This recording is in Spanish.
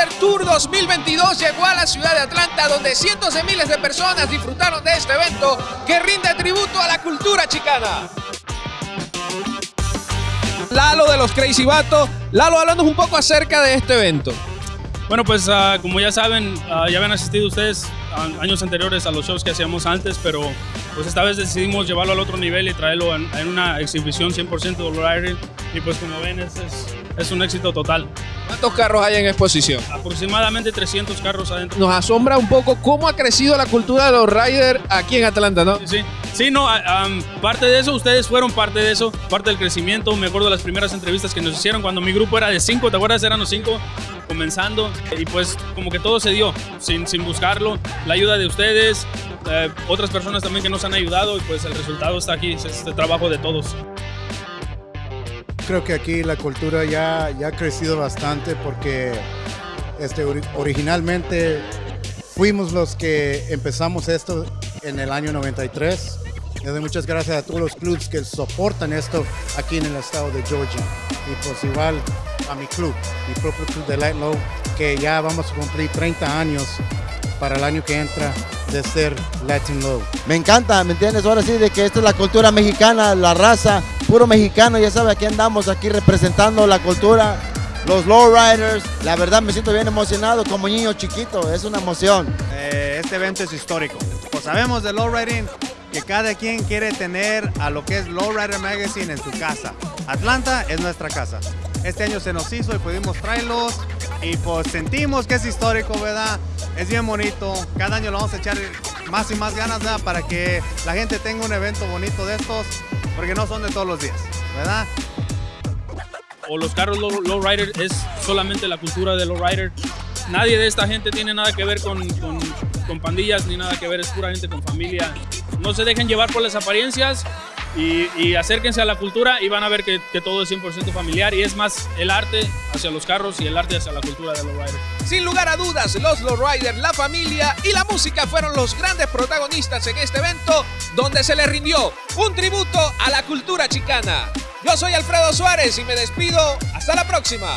Lowrider Tour 2022 llegó a la ciudad de Atlanta, donde cientos de miles de personas disfrutaron de este evento que rinde tributo a la cultura chicana. Lalo de los Crazy Vatos. Lalo, hablando un poco acerca de este evento. Bueno, pues uh, como ya saben, uh, ya habían asistido ustedes años anteriores a los shows que hacíamos antes, pero pues esta vez decidimos llevarlo al otro nivel y traerlo en, en una exhibición 100% Lowrider y pues como ven es, es, es, un éxito total. ¿Cuántos carros hay en exposición? Aproximadamente 300 carros adentro. Nos asombra un poco cómo ha crecido la cultura de los riders aquí en Atlanta, ¿no? Sí, sí. Sí no, um, parte de eso, ustedes fueron parte de eso, parte del crecimiento. Me acuerdo de las primeras entrevistas que nos hicieron cuando mi grupo era de 5, ¿te acuerdas? Eran los 5 comenzando y pues como que todo se dio sin, sin buscarlo, la ayuda de ustedes, eh, otras personas también que nos han ayudado y pues el resultado está aquí, es este trabajo de todos. Creo que aquí la cultura ya, ya ha crecido bastante porque este, originalmente fuimos los que empezamos esto en el año 93. Les doy muchas gracias a todos los clubes que soportan esto aquí en el estado de Georgia. Y pues igual a mi club, mi propio club de Light Low, que ya vamos a cumplir 30 años para el año que entra de ser Latin Low. Me encanta, ¿me entiendes? Ahora sí, de que esta es la cultura mexicana, la raza, puro mexicano, ya sabe, aquí andamos, aquí representando la cultura, los lowriders. La verdad me siento bien emocionado como niño chiquito, es una emoción. Eh, este evento es histórico. Pues sabemos de lowriding que cada quien quiere tener a lo que es Lowrider Magazine en su casa. Atlanta es nuestra casa. Este año se nos hizo y pudimos traerlos y pues sentimos que es histórico, ¿verdad? Es bien bonito. Cada año lo vamos a echar más y más ganas, ¿verdad? Para que la gente tenga un evento bonito de estos, porque no son de todos los días, ¿verdad? O los carros low es solamente la cultura de lowrider. Nadie de esta gente tiene nada que ver con, con, con pandillas ni nada que ver, es pura gente con familia. No se dejen llevar por las apariencias, y, y, acérquense a la cultura y van a ver que, todo es 100% familiar y es más el arte hacia los carros y el arte hacia la cultura de los riders. Sin lugar a dudas, los lowriders, la familia y la música fueron los grandes protagonistas en este evento donde se les rindió un tributo a la cultura chicana. Yo soy Alfredo Suárez y me despido. Hasta la próxima.